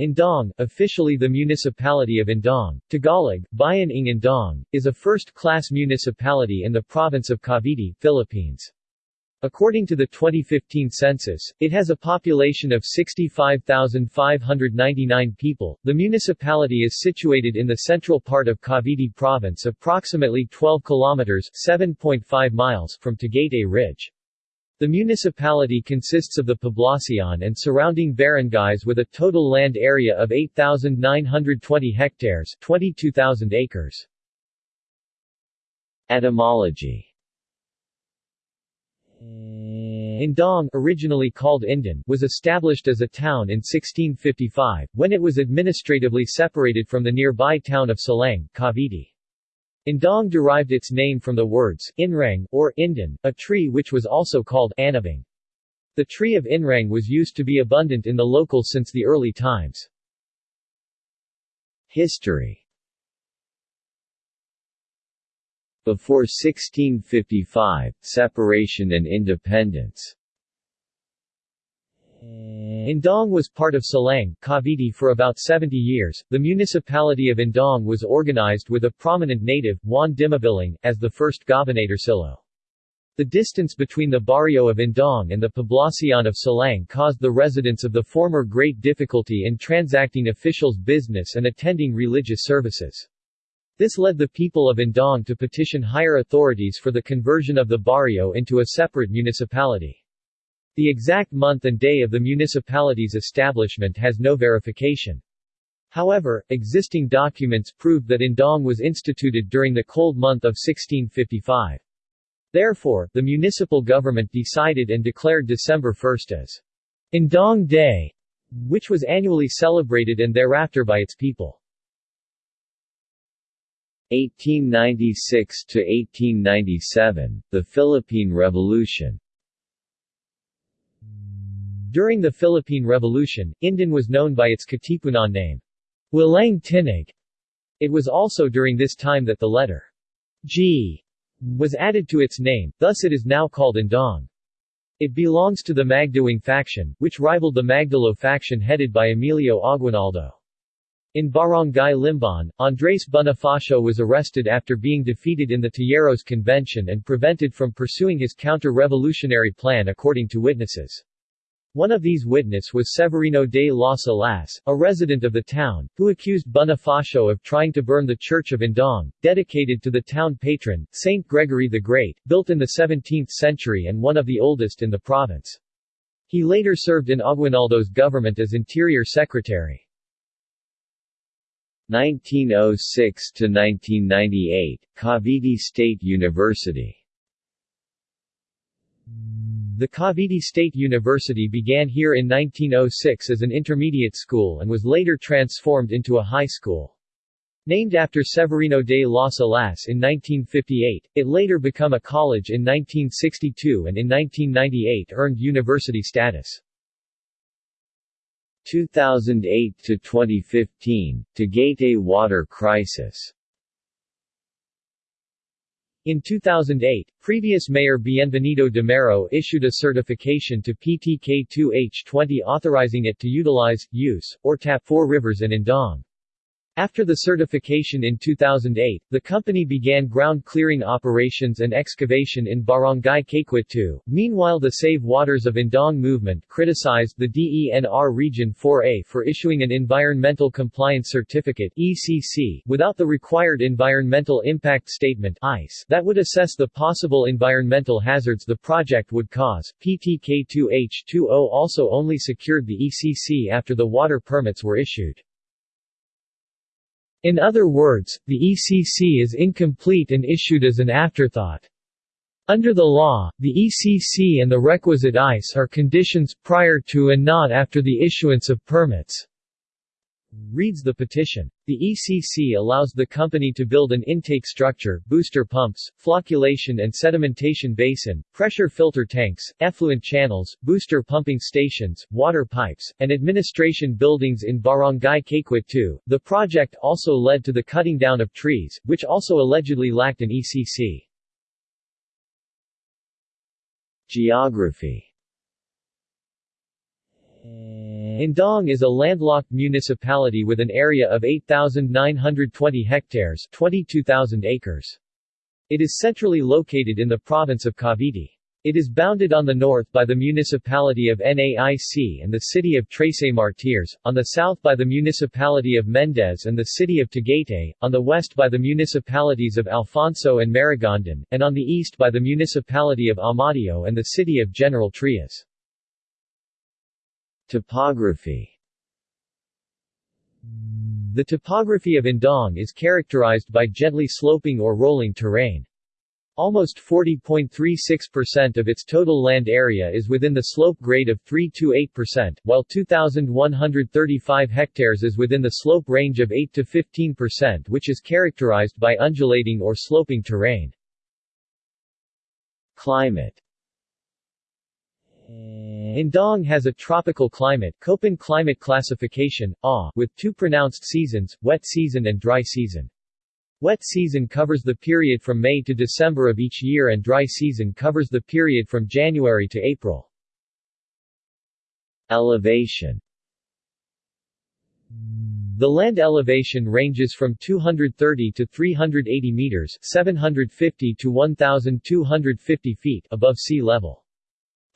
Indang, officially the municipality of Indang, Tagalog, Bayan ng Indang, is a first-class municipality in the province of Cavite, Philippines. According to the 2015 census, it has a population of 65,599 people. The municipality is situated in the central part of Cavite province approximately 12 kilometers (7.5 miles) from Tagaytay Ridge. The municipality consists of the Poblacion and surrounding barangays with a total land area of 8,920 hectares 22,000 acres. Etymology Indang, originally called Indan, was established as a town in 1655, when it was administratively separated from the nearby town of Silang, Cavite. Indang derived its name from the words, inrang, or indan, a tree which was also called anabang. The tree of inrang was used to be abundant in the local since the early times. History Before 1655, separation and independence Indang was part of Silang, Cavite for about 70 years. The municipality of Indang was organized with a prominent native, Juan Dimabiling, as the first gobernadorcillo. The distance between the barrio of Indang and the poblacion of Silang caused the residents of the former great difficulty in transacting officials' business and attending religious services. This led the people of Indang to petition higher authorities for the conversion of the barrio into a separate municipality. The exact month and day of the municipality's establishment has no verification. However, existing documents prove that Indang was instituted during the cold month of 1655. Therefore, the municipal government decided and declared December 1 as Indang Day, which was annually celebrated and thereafter by its people. 1896 to 1897, the Philippine Revolution. During the Philippine Revolution, Indan was known by its Katipunan name, Walang Tinag. It was also during this time that the letter G was added to its name, thus it is now called Indang. It belongs to the Magdiwang faction, which rivaled the Magdalo faction headed by Emilio Aguinaldo. In Barangay Limbon, Andres Bonifacio was arrested after being defeated in the Tejeros Convention and prevented from pursuing his counter-revolutionary plan according to witnesses. One of these witnesses was Severino de las Alas, a resident of the town, who accused Bonifacio of trying to burn the Church of Indang, dedicated to the town patron, Saint Gregory the Great, built in the 17th century and one of the oldest in the province. He later served in Aguinaldo's government as interior secretary. 1906 to 1998, Cavite State University. The Cavite State University began here in 1906 as an intermediate school and was later transformed into a high school. Named after Severino de las Alas in 1958, it later became a college in 1962 and in 1998 earned university status. 2008 to 2015, Tagaytay water crisis. In 2008, previous Mayor Bienvenido Damero issued a certification to PTK2H2O authorizing it to utilize, use, or tap four rivers in Indang. After the certification in 2008, the company began ground clearing operations and excavation in Barangay Kayquit Meanwhile the Save Waters of Indang movement criticized the DENR Region 4A for issuing an Environmental Compliance Certificate ECC without the required Environmental Impact Statement ICE that would assess the possible environmental hazards the project would cause. PTK2H2O also only secured the ECC after the water permits were issued. In other words, the ECC is incomplete and issued as an afterthought. Under the law, the ECC and the requisite ICE are conditions prior to and not after the issuance of permits reads the petition. The ECC allows the company to build an intake structure, booster pumps, flocculation and sedimentation basin, pressure filter tanks, effluent channels, booster pumping stations, water pipes, and administration buildings in Barangay Kayquit 2. The project also led to the cutting down of trees, which also allegedly lacked an ECC. Geography Indang is a landlocked municipality with an area of 8,920 hectares 22,000 acres. It is centrally located in the province of Cavite. It is bounded on the north by the municipality of Naic and the city of Trece Martires, on the south by the municipality of Mendez and the city of Tagaytay, on the west by the municipalities of Alfonso and Maragondon, and on the east by the municipality of Amadeo and the city of General Trias. Topography The topography of Indang is characterized by gently sloping or rolling terrain. Almost 40.36% of its total land area is within the slope grade of 3 to 8%, while 2,135 hectares is within the slope range of 8 to 15% which is characterized by undulating or sloping terrain. Climate Indang has a tropical climate Köppen climate classification, AW, with two pronounced seasons, wet season and dry season. Wet season covers the period from May to December of each year and dry season covers the period from January to April. Elevation The land elevation ranges from 230 to 380 meters 750 to 1,250 feet above sea level.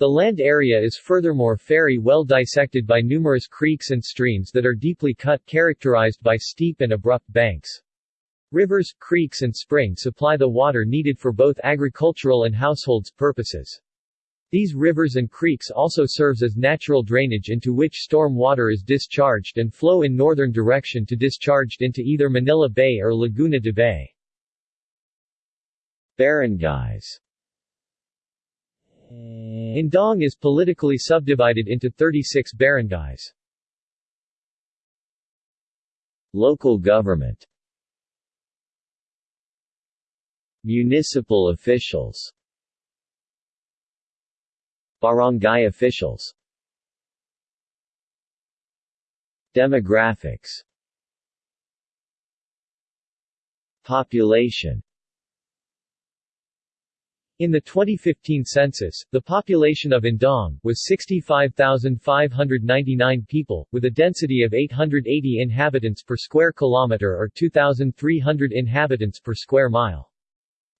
The land area is furthermore very well dissected by numerous creeks and streams that are deeply cut characterized by steep and abrupt banks. Rivers, creeks and springs supply the water needed for both agricultural and households purposes. These rivers and creeks also serves as natural drainage into which storm water is discharged and flow in northern direction to discharged into either Manila Bay or Laguna de Bay. Barangays Indang is politically subdivided into 36 barangays. Local government. Municipal officials. Barangay officials. Demographics. Population in the 2015 census, the population of Indang was 65,599 people, with a density of 880 inhabitants per square kilometer or 2,300 inhabitants per square mile.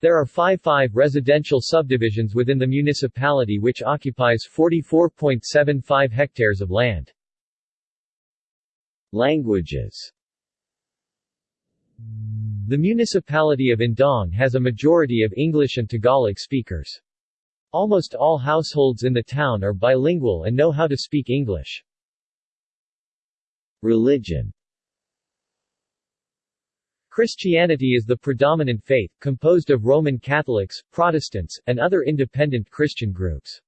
There are 5-5 residential subdivisions within the municipality which occupies 44.75 hectares of land. Languages the municipality of Indang has a majority of English and Tagalog speakers. Almost all households in the town are bilingual and know how to speak English. Religion Christianity is the predominant faith, composed of Roman Catholics, Protestants, and other independent Christian groups.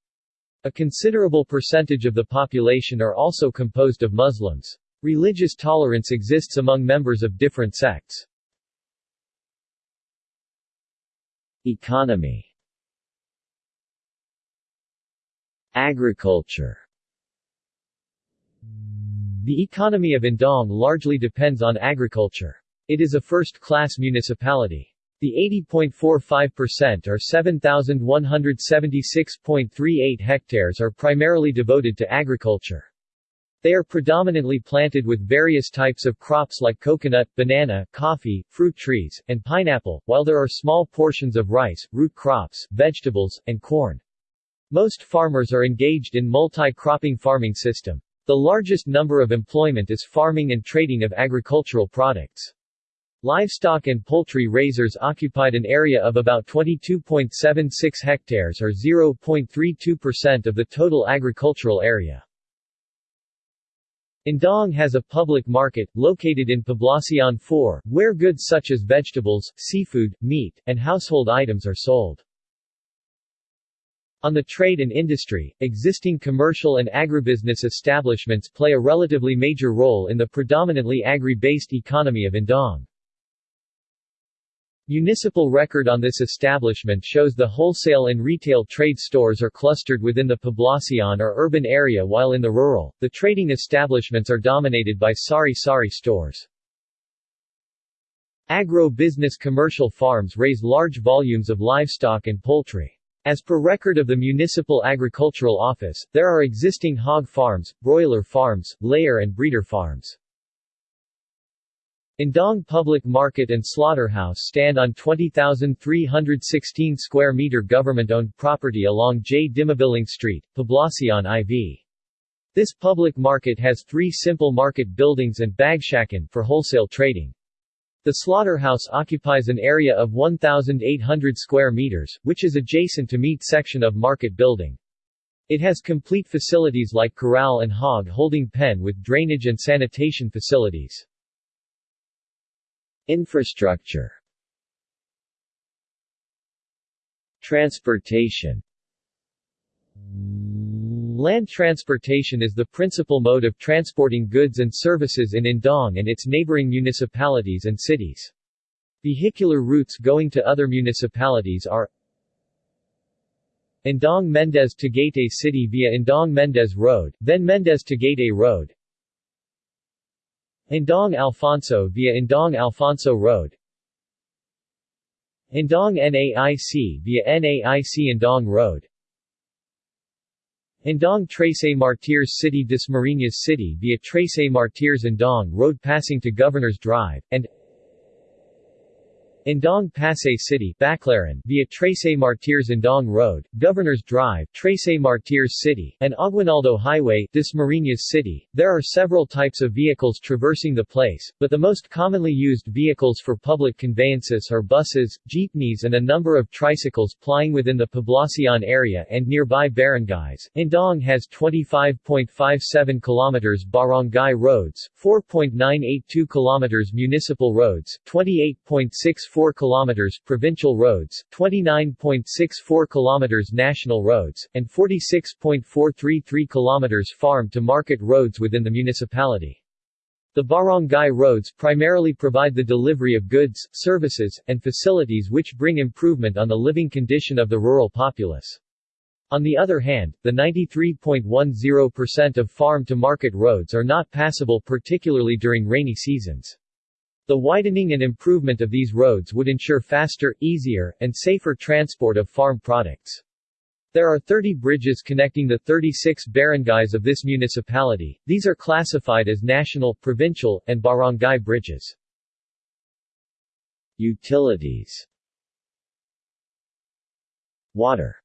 A considerable percentage of the population are also composed of Muslims. Religious tolerance exists among members of different sects. Economy Agriculture The economy of Indang largely depends on agriculture. It is a first-class municipality. The 80.45% or 7,176.38 hectares are primarily devoted to agriculture. They are predominantly planted with various types of crops like coconut, banana, coffee, fruit trees, and pineapple, while there are small portions of rice, root crops, vegetables, and corn. Most farmers are engaged in multi-cropping farming system. The largest number of employment is farming and trading of agricultural products. Livestock and poultry raisers occupied an area of about 22.76 hectares or 0.32% of the total agricultural area. Indang has a public market, located in Poblacion 4, where goods such as vegetables, seafood, meat, and household items are sold. On the trade and industry, existing commercial and agribusiness establishments play a relatively major role in the predominantly agri-based economy of Indang. Municipal record on this establishment shows the wholesale and retail trade stores are clustered within the Poblacion or urban area while in the rural, the trading establishments are dominated by sari-sari stores. Agro-business commercial farms raise large volumes of livestock and poultry. As per record of the Municipal Agricultural Office, there are existing hog farms, broiler farms, layer and breeder farms. Indang Public Market and Slaughterhouse stand on 20,316 square meter government-owned property along J. Dimabiling Street, Poblacion IV. This public market has three simple market buildings and bagsakan for wholesale trading. The slaughterhouse occupies an area of 1,800 square meters, which is adjacent to meat section of market building. It has complete facilities like corral and hog holding pen with drainage and sanitation facilities. Infrastructure Transportation Land transportation is the principal mode of transporting goods and services in Indang and its neighboring municipalities and cities. Vehicular routes going to other municipalities are Indang Mendez to Tagaytay City via Indang Mendez Road, then Mendez to Tagaytay Road Indang Alfonso via Indang Alfonso Road. Indang NAIC via NAIC Indang Road. Indang Trece Martires City Dasmariñas City via Trece Martires Indang Road passing to Governor's Drive, and Indang Pasay City Baclaran via Trece Martires Indang Road, Governor's Drive, Trece Martires City, and Aguinaldo Highway Dasmariñas City. There are several types of vehicles traversing the place, but the most commonly used vehicles for public conveyances are buses, jeepneys and a number of tricycles plying within the Poblacion area and nearby barangays. Indang has 25.57 kilometers barangay roads, 4.982 kilometers municipal roads, 28.6 4 kilometers provincial roads, 29.64 km national roads, and 46.433 km farm to market roads within the municipality. The barangay roads primarily provide the delivery of goods, services, and facilities which bring improvement on the living condition of the rural populace. On the other hand, the 93.10% of farm-to-market roads are not passable particularly during rainy seasons. The widening and improvement of these roads would ensure faster, easier, and safer transport of farm products. There are 30 bridges connecting the 36 barangays of this municipality, these are classified as national, provincial, and barangay bridges. Utilities Water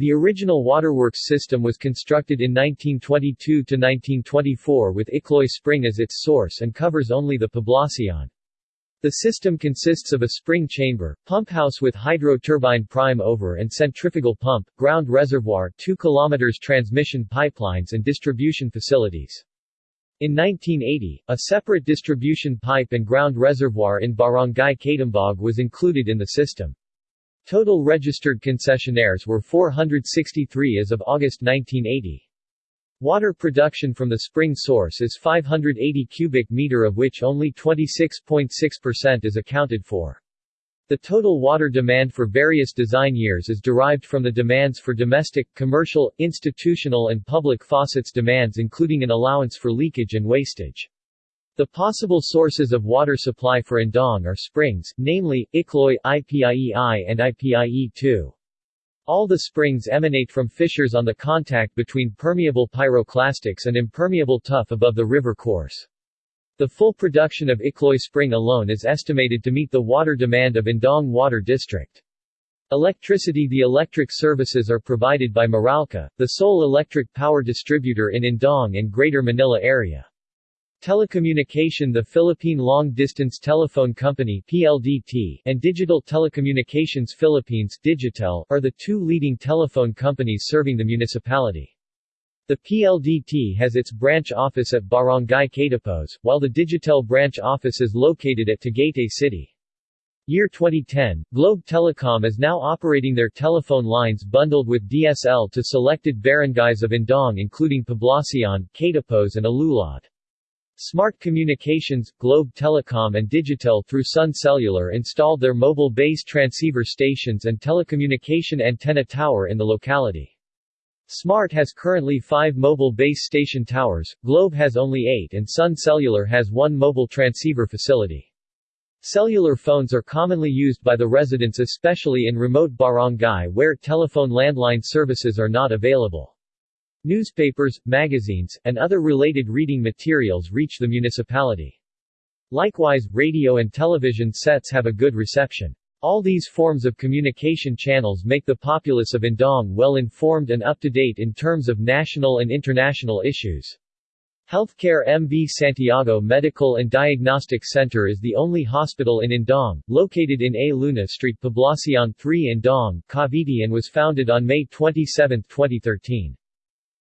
the original waterworks system was constructed in 1922–1924 with Ikloy Spring as its source and covers only the Poblacion. The system consists of a spring chamber, pump house with hydro-turbine prime mover and centrifugal pump, ground reservoir 2 km transmission pipelines and distribution facilities. In 1980, a separate distribution pipe and ground reservoir in Barangay Katimbag was included in the system. Total registered concessionaires were 463 as of August 1980. Water production from the spring source is 580 cubic meter of which only 26.6% is accounted for. The total water demand for various design years is derived from the demands for domestic, commercial, institutional and public faucets demands including an allowance for leakage and wastage. The possible sources of water supply for Indang are springs, namely, Ikloy, IPIEI and IPIE-2. All the springs emanate from fissures on the contact between permeable pyroclastics and impermeable tuff above the river course. The full production of Ikloy Spring alone is estimated to meet the water demand of Indang Water District. Electricity The electric services are provided by Meralco, the sole electric power distributor in Indang and Greater Manila area. Telecommunication The Philippine Long Distance Telephone Company PLDT and Digital Telecommunications Philippines Digitel, are the two leading telephone companies serving the municipality. The PLDT has its branch office at Barangay Catipose, while the Digitel branch office is located at Tagaytay City. Year 2010, Globe Telecom is now operating their telephone lines bundled with DSL to selected barangays of Indang including Poblacion, Catipose and Alulod. Smart Communications, Globe Telecom and Digitel through Sun Cellular installed their mobile base transceiver stations and telecommunication antenna tower in the locality. Smart has currently five mobile base station towers, Globe has only eight and Sun Cellular has one mobile transceiver facility. Cellular phones are commonly used by the residents especially in remote barangay where telephone landline services are not available. Newspapers, magazines, and other related reading materials reach the municipality. Likewise, radio and television sets have a good reception. All these forms of communication channels make the populace of Indang well informed and up to date in terms of national and international issues. Healthcare MV Santiago Medical and Diagnostic Center is the only hospital in Indang, located in A. Luna Street Poblacion 3 Indang, Cavite and was founded on May 27, 2013.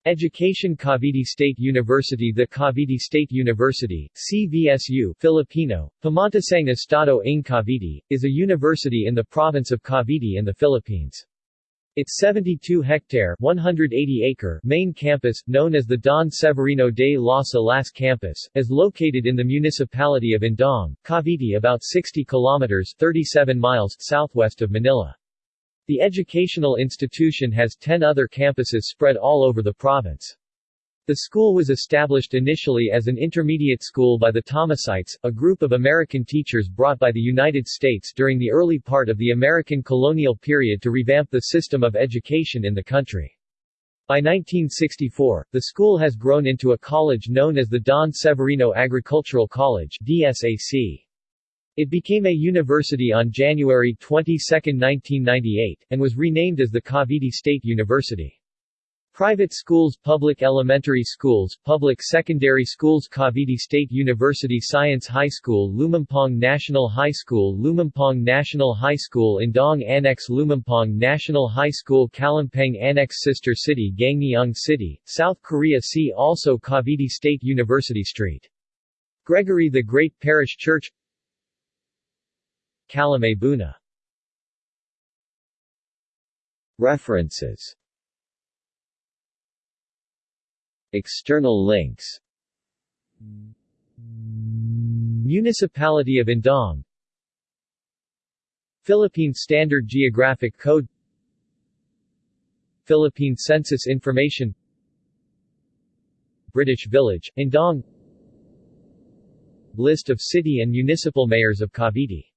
Education Cavite State University The Cavite State University, CVSU Filipino, Pamantasang Estado ng Cavite, is a university in the province of Cavite in the Philippines. Its 72-hectare (180-acre) main campus, known as the Don Severino de las Alas campus, is located in the municipality of Indang, Cavite about 60 kilometers 37 miles southwest of Manila. The educational institution has 10 other campuses spread all over the province. The school was established initially as an intermediate school by the Thomasites, a group of American teachers brought by the United States during the early part of the American colonial period to revamp the system of education in the country. By 1964, the school has grown into a college known as the Don Severino Agricultural College DSAC. It became a university on January 22, 1998, and was renamed as the Cavite State University. Private schools Public elementary schools Public secondary schools Cavite State University Science High School Lumampong National High School Lumampong National High School Indang Annex Lumampong National High School Kalampang Annex Sister City Gangneung City, South Korea See also Cavite State University Street. Gregory the Great Parish Church Calamay Buna. References. External links. Municipality of Indang Philippine Standard Geographic Code. Philippine Census Information. British Village, Indang List of city and municipal mayors of Cavite